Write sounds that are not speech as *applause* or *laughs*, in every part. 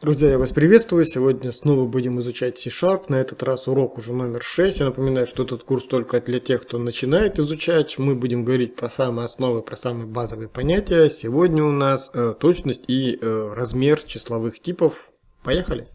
Друзья, я вас приветствую. Сегодня снова будем изучать C-Sharp. На этот раз урок уже номер 6. Я напоминаю, что этот курс только для тех, кто начинает изучать. Мы будем говорить про самые основы, про самые базовые понятия. Сегодня у нас э, точность и э, размер числовых типов. Поехали!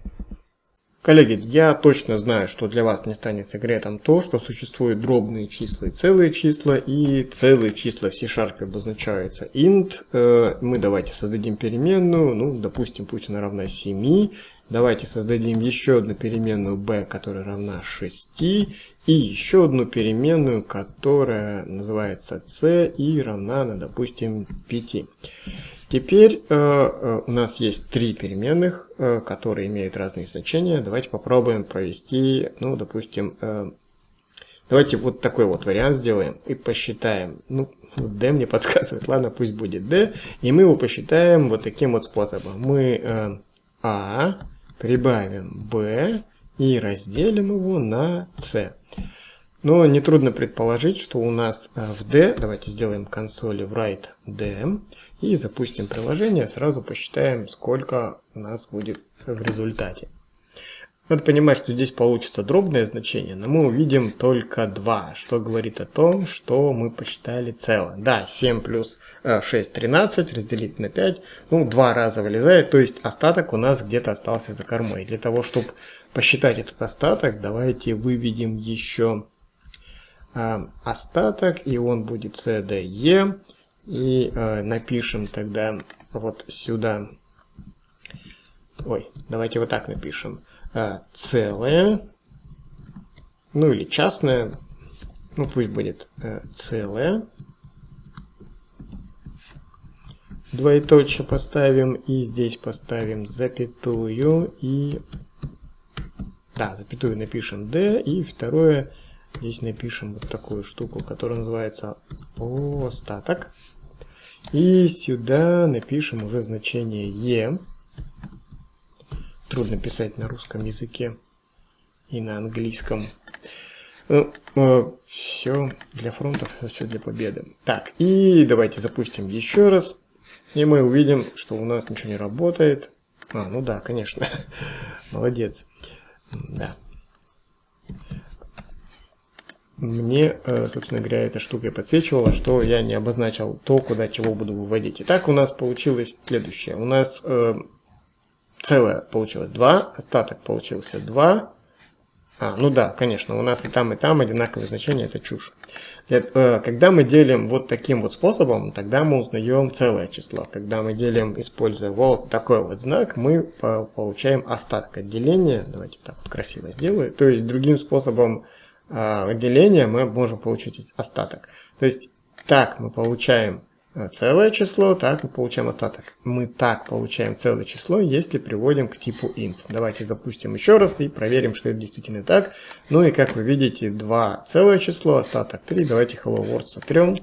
Коллеги, я точно знаю, что для вас не станет секретом то, что существуют дробные числа и целые числа, и целые числа в C-Sharp обозначаются int. Э, мы давайте создадим переменную, ну, допустим, пусть она равна 7. Давайте создадим еще одну переменную b, которая равна 6, и еще одну переменную, которая называется c и равна, ну, допустим, 5. Теперь э, э, у нас есть три переменных, э, которые имеют разные значения. Давайте попробуем провести, ну, допустим, э, давайте вот такой вот вариант сделаем и посчитаем. Ну, *laughs* d мне подсказывает, ладно, пусть будет d. И мы его посчитаем вот таким вот способом. Мы э, a прибавим b и разделим его на c. Но нетрудно предположить, что у нас э, в d, давайте сделаем консоли write d, и запустим приложение, сразу посчитаем, сколько у нас будет в результате. Надо понимать, что здесь получится дробное значение, но мы увидим только 2, что говорит о том, что мы посчитали целое. Да, 7 плюс 6, 13, разделить на 5, ну, два раза вылезает, то есть остаток у нас где-то остался за кормой. Для того, чтобы посчитать этот остаток, давайте выведем еще э, остаток, и он будет CDE. И э, напишем тогда вот сюда, ой, давайте вот так напишем, э, целое, ну или частное, ну пусть будет э, целое, двоеточие поставим и здесь поставим запятую и да запятую напишем d и второе. Здесь напишем вот такую штуку которая называется остаток и сюда напишем уже значение e. Трудно писать на русском языке и на английском. Ну, э, все для фронтов, все для победы. Так, и давайте запустим еще раз. И мы увидим, что у нас ничего не работает. А, ну да, конечно. *laughs* Молодец. Да мне, э, собственно говоря, эта штука подсвечивала, что я не обозначил то, куда чего буду выводить. Итак, у нас получилось следующее. У нас э, целое получилось 2, остаток получился 2. А, ну да, конечно, у нас и там, и там одинаковые значения, это чушь. Э, когда мы делим вот таким вот способом, тогда мы узнаем целое число. Когда мы делим, используя вот такой вот знак, мы получаем остаток отделения. Давайте так вот красиво сделаю. То есть другим способом а, деления мы можем получить остаток. То есть так мы получаем а, целое число, так мы получаем остаток. Мы так получаем целое число, если приводим к типу int. Давайте запустим еще раз и проверим, что это действительно так. Ну и как вы видите, 2 целое число, остаток 3. Давайте hello world сотрем,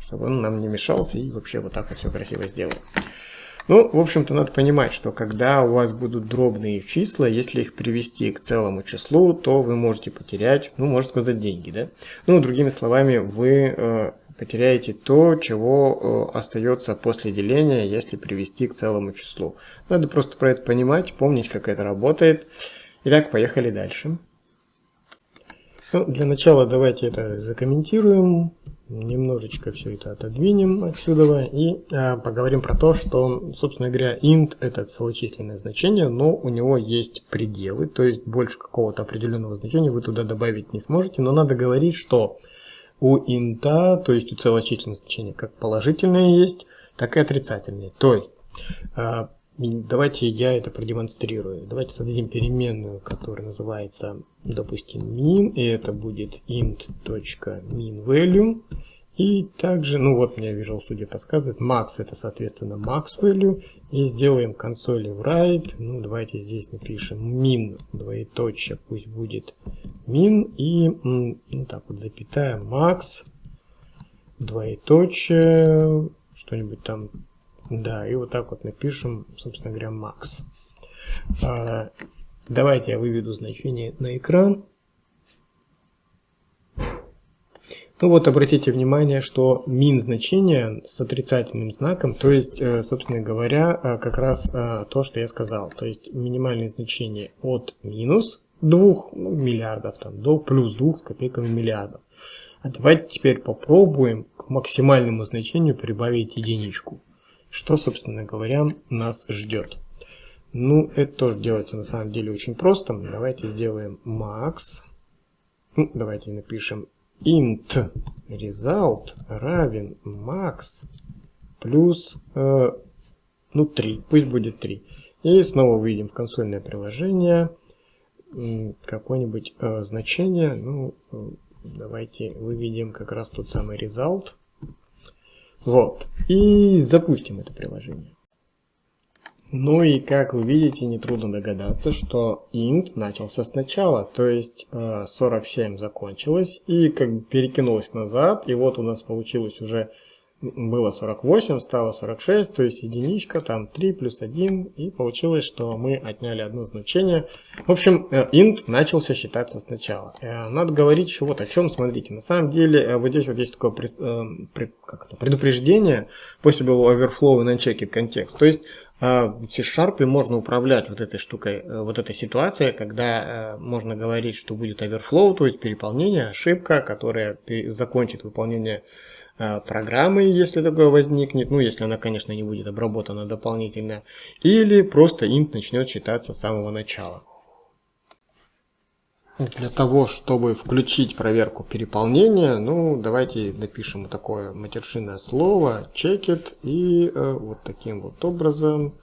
чтобы он нам не мешался и вообще вот так вот все красиво сделаем. Ну, в общем-то, надо понимать, что когда у вас будут дробные числа, если их привести к целому числу, то вы можете потерять, ну, можно сказать, деньги, да? Ну, другими словами, вы э, потеряете то, чего э, остается после деления, если привести к целому числу. Надо просто про это понимать, помнить, как это работает. Итак, поехали дальше. Ну, для начала давайте это закомментируем немножечко все это отодвинем отсюда и а, поговорим про то, что, собственно говоря, int это целочисленное значение, но у него есть пределы, то есть больше какого-то определенного значения вы туда добавить не сможете, но надо говорить, что у int, то есть у целочисленного значения, как положительное есть, так и отрицательное. То есть, а, давайте я это продемонстрирую. Давайте создадим переменную, которая называется, допустим, min, и это будет int.minValue. И также, ну вот мне Visual Studio подсказывает, max это соответственно max value. И сделаем консоли write. Ну давайте здесь напишем min, двоеточие, пусть будет min. И ну так вот запятая max, двоеточие, что-нибудь там. Да, и вот так вот напишем, собственно говоря, max. А, давайте я выведу значение на экран. Ну вот обратите внимание, что min значение с отрицательным знаком, то есть, э, собственно говоря, э, как раз э, то, что я сказал. То есть минимальное значение от минус 2 ну, миллиардов там, до плюс 2 копейками миллиардов. А давайте теперь попробуем к максимальному значению прибавить единичку. Что, собственно говоря, нас ждет. Ну, это тоже делается на самом деле очень просто. Давайте сделаем max. Ну, давайте напишем int result равен max плюс э, ну 3, пусть будет 3. И снова выйдем в консольное приложение какое-нибудь э, значение, ну э, давайте выведем как раз тот самый result. Вот, и запустим это приложение. Ну и как вы видите, нетрудно догадаться, что int начался сначала, то есть 47 э, закончилось и как бы перекинулось назад, и вот у нас получилось уже, было 48, стало 46, то есть единичка, там 3 плюс 1, и получилось, что мы отняли одно значение. В общем, э, int начался считаться сначала. Э, надо говорить вот о чем, смотрите, на самом деле вот здесь вот есть такое как это, предупреждение, было overflow и unchecked контекст, то есть в C-Sharp можно управлять вот этой штукой, э, вот этой ситуацией, когда э, можно говорить, что будет overflow, то есть переполнение, ошибка, которая закончит выполнение э, программы, если такое возникнет, ну если она, конечно, не будет обработана дополнительно, или просто int начнет считаться с самого начала. Для того, чтобы включить проверку переполнения, ну, давайте напишем такое матершинное слово checkit и э, вот таким вот образом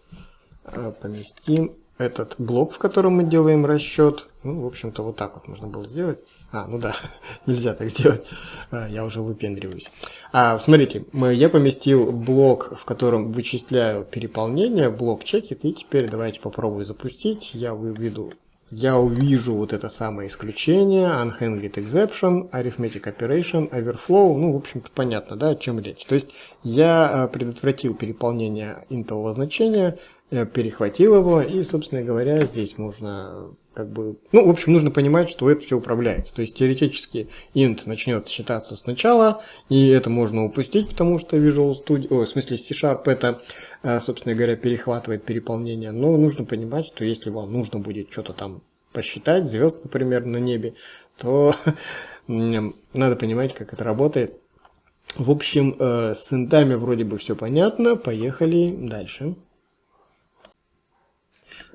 э, поместим этот блок, в котором мы делаем расчет. Ну, в общем-то, вот так вот можно было сделать. А, ну да, *laughs* нельзя так сделать. А, я уже выпендриваюсь. А, смотрите, мы, я поместил блок, в котором вычисляю переполнение, блок checkit, и теперь давайте попробую запустить. Я выведу я увижу вот это самое исключение, unhandled exception, arithmetic operation, overflow, ну, в общем-то, понятно, да, о чем речь. То есть я э, предотвратил переполнение интового значения, перехватил его, и, собственно говоря, здесь можно как бы, ну, в общем, нужно понимать, что это все управляется. То есть теоретически int начнет считаться сначала, и это можно упустить, потому что Visual Studio, о, в смысле C-Sharp это, э, собственно говоря, перехватывает переполнение. Но нужно понимать, что если вам нужно будет что-то там посчитать, звезд, например, на небе, то *laughs* надо понимать, как это работает. В общем, э, с интами вроде бы все понятно, поехали дальше.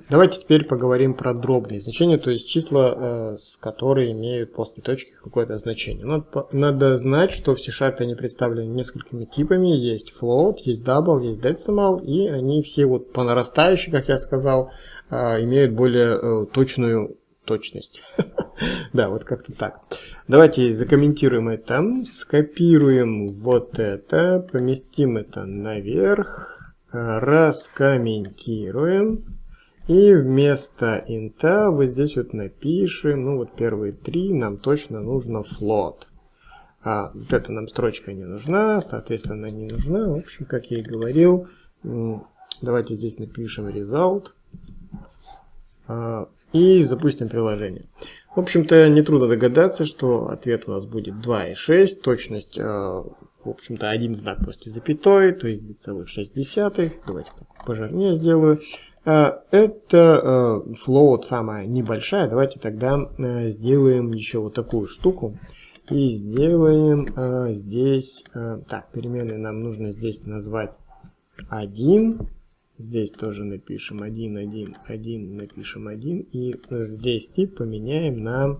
Давайте теперь поговорим про дробные значения, то есть числа, э, с которые имеют после точки какое-то значение. Надо, надо знать, что в C-Sharp они представлены несколькими типами. Есть float, есть double, есть decimal, и они все вот по нарастающей, как я сказал, э, имеют более э, точную точность. *laughs* Да, вот как-то так. Давайте закомментируем это, скопируем вот это, поместим это наверх, раскомментируем. И вместо инта вот здесь вот напишем, ну вот первые три нам точно нужно float. А вот эта нам строчка не нужна, соответственно не нужна. В общем, как я и говорил, давайте здесь напишем result. А, и запустим приложение. В общем-то, нетрудно догадаться, что ответ у нас будет 2,6, точность, а, в общем-то, один знак после запятой, то есть 2,6. Давайте пожирнее сделаю. А, это float самая небольшая. Давайте тогда а, сделаем еще вот такую штуку. И сделаем здесь... Так, переменной нам нужно здесь назвать 1. Здесь тоже напишем 1, 1, 1, напишем 1. И здесь тип поменяем на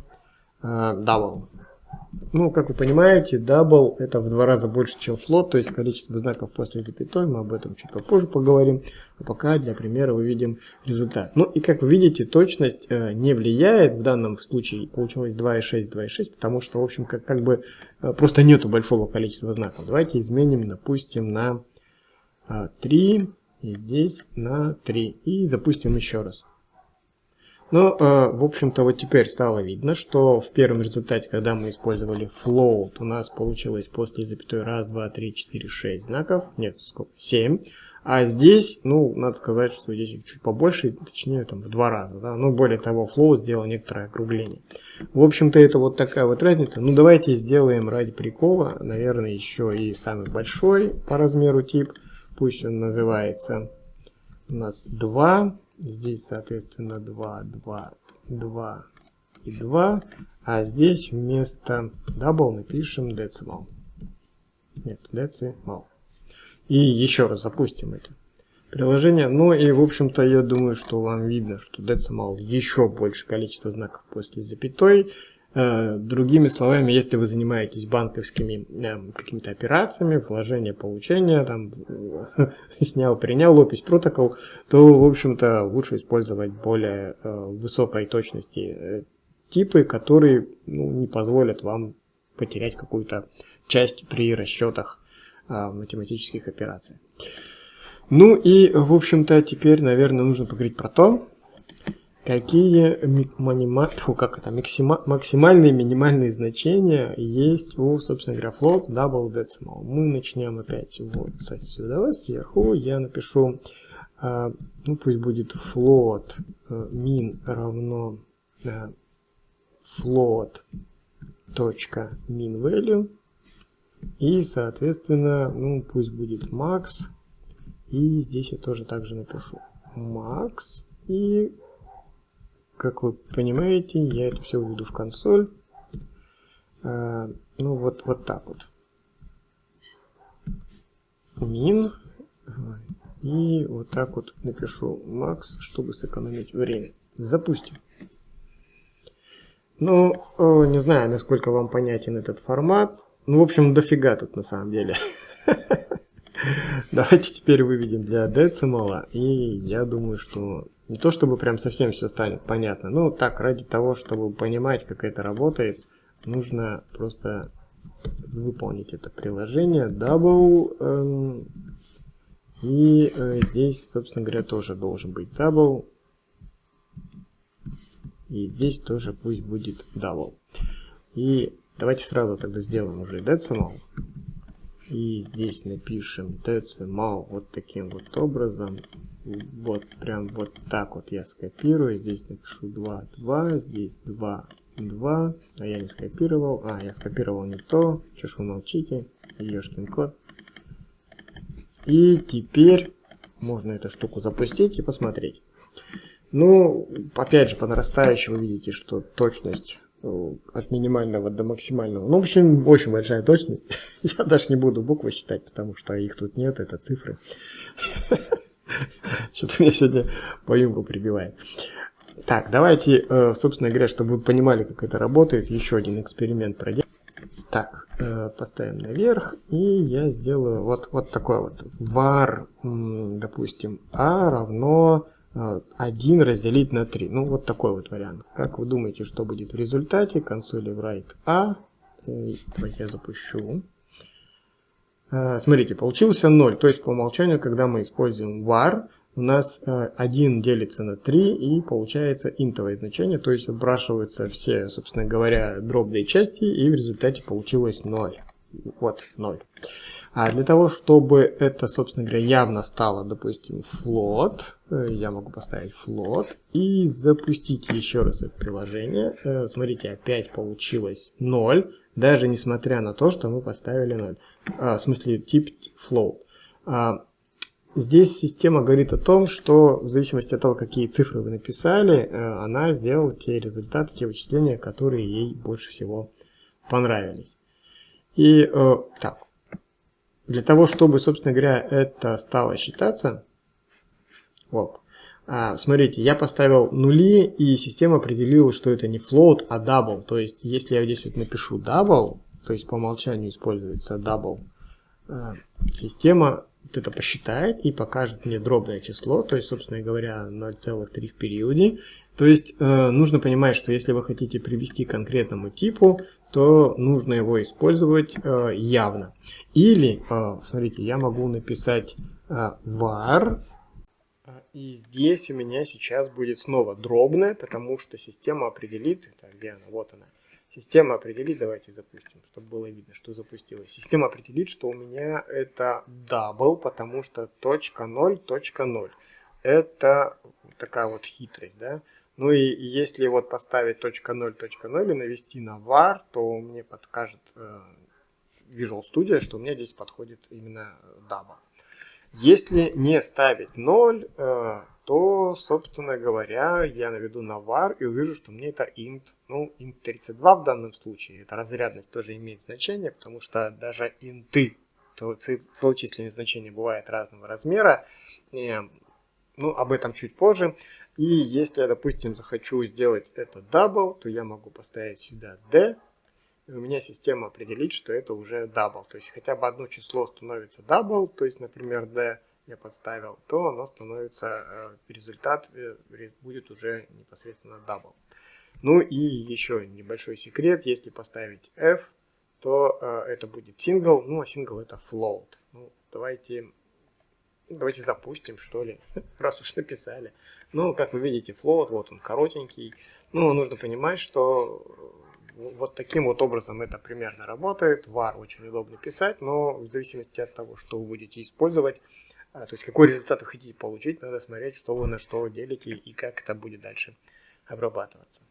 double. Ну, как вы понимаете, double это в два раза больше, чем float, то есть количество знаков после запятой, мы об этом чуть попозже поговорим. А пока для примера увидим результат. Ну и как вы видите, точность э, не влияет, в данном случае получилось 2,6, 2,6, потому что, в общем, как, как бы э, просто нету большого количества знаков. Давайте изменим, допустим, на э, 3, и здесь на 3, и запустим еще раз. Ну, э, в общем-то, вот теперь стало видно, что в первом результате, когда мы использовали float, у нас получилось после запятой 1, 2, 3, 4, 6 знаков, нет, сколько, 7, А здесь, ну, надо сказать, что здесь чуть побольше, точнее, там в два раза, да. Ну, более того, Flow сделал некоторое округление. В общем-то, это вот такая вот разница. Ну, давайте сделаем ради прикола, наверное, еще и самый большой по размеру тип. Пусть он называется у нас 2. Здесь, соответственно, 2, 2, 2 и 2. А здесь вместо double напишем decimal. Нет, decimal. И еще раз запустим это приложение. Ну и, в общем-то, я думаю, что вам видно, что decimal еще больше количество знаков после запятой. Э, другими словами, если вы занимаетесь банковскими э, какими-то операциями, вложение, получение, там, *laughs* снял, принял, опись, протокол, то, в общем-то, лучше использовать более э, высокой точности типы, которые ну, не позволят вам потерять какую-то часть при расчетах математических операций. Ну и, в общем-то, теперь, наверное, нужно поговорить про то, какие манима... Фу, как это, максима... максимальные минимальные значения есть у, собственно говоря, float double decimal. Мы начнем опять вот отсюда, сверху. Я напишу, а, ну пусть будет float а, min равно а, float точка min value и, соответственно, ну, пусть будет max. И здесь я тоже также напишу max. И, как вы понимаете, я это все введу в консоль. А, ну, вот, вот так вот. Min. И вот так вот напишу max, чтобы сэкономить время. Запустим. Ну, не знаю, насколько вам понятен этот формат. Ну, в общем, дофига тут на самом деле. *laughs* Давайте теперь выведем для децимала. И я думаю, что не то чтобы прям совсем все станет понятно. Ну, так, ради того, чтобы понимать, как это работает, нужно просто выполнить это приложение. Double. Эм, и э, здесь, собственно говоря, тоже должен быть double. И здесь тоже пусть будет double. И Давайте сразу тогда сделаем уже decimal. И здесь напишем decimal вот таким вот образом. Вот прям вот так вот я скопирую. Здесь напишу 2, 2, здесь 2, 2. А я не скопировал. А, я скопировал не то. Че ж вы молчите? Ешкин код. И теперь можно эту штуку запустить и посмотреть. Ну, опять же, по нарастающей вы видите, что точность от минимального до максимального. Ну, в общем, очень большая точность. *laughs* Я даже не буду буквы считать, потому что их тут нет, это цифры. *laughs* Что-то меня сегодня по юмору прибивает. Так, давайте, э, собственно говоря, чтобы вы понимали, как это работает, еще один эксперимент проделаем. Так, э, поставим наверх, и я сделаю вот, вот такой вот var, допустим, a равно 1 разделить на 3. Ну, вот такой вот вариант. Как вы думаете, что будет в результате? Консоли write a. Давайте я запущу. А, смотрите, получился 0. То есть по умолчанию, когда мы используем var, у нас 1 делится на 3 и получается интовое значение. То есть отбрасываются все, собственно говоря, дробные части и в результате получилось 0. Вот 0. А для того, чтобы это, собственно говоря, явно стало, допустим, float, э, я могу поставить float и запустить еще раз это приложение. Э, смотрите, опять получилось 0, даже несмотря на то, что мы поставили 0. А, в смысле, тип float. А, здесь система говорит о том, что в зависимости от того, какие цифры вы написали, э, она сделала те результаты, те вычисления, которые ей больше всего понравились. И так, для того, чтобы, собственно говоря, это стало считаться, вот, а, смотрите, я поставил нули, и система определила, что это не float, а double. То есть, если я здесь вот напишу double, то есть по умолчанию используется double, а, система вот это посчитает и покажет мне дробное число, то есть, собственно говоря, 0,3 в периоде. То есть, э, нужно понимать, что если вы хотите привести к конкретному типу, то нужно его использовать э, явно. Или, э, смотрите, я могу написать э, var, и здесь у меня сейчас будет снова дробное, потому что система определит, так, где она, вот она, Система определит, давайте запустим, чтобы было видно, что запустилось. Система определит, что у меня это double, потому что точка 0, точка 0. Это такая вот хитрость, да. Ну и если вот поставить точка 0, точка 0 и навести на var, то мне подкажет э, Visual Studio, что у меня здесь подходит именно double. Если не ставить 0, э, то, собственно говоря, я наведу на var и увижу, что мне это int, ну, int 32 в данном случае. Это разрядность тоже имеет значение, потому что даже инты, целочисленные значения бывают разного размера. Ну, об этом чуть позже. И если я, допустим, захочу сделать это double, то я могу поставить сюда d, и у меня система определит, что это уже double. То есть хотя бы одно число становится double, то есть, например, d, я подставил, то оно становится, э, результат э, будет уже непосредственно double. Ну и еще небольшой секрет, если поставить f, то э, это будет single, ну а single это float. Ну, давайте, давайте запустим, что ли, *laughs* раз уж написали. Ну, как вы видите, float, вот он коротенький. Ну, нужно понимать, что вот таким вот образом это примерно работает. var очень удобно писать, но в зависимости от того, что вы будете использовать, а, то есть какой результат вы хотите получить, надо смотреть, что вы на что делите и как это будет дальше обрабатываться.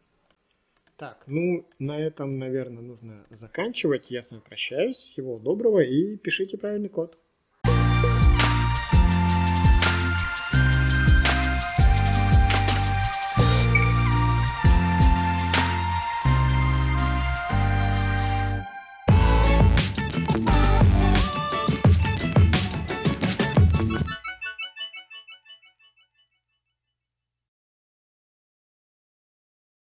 Так, ну на этом, наверное, нужно заканчивать. Я с вами прощаюсь. Всего доброго и пишите правильный код.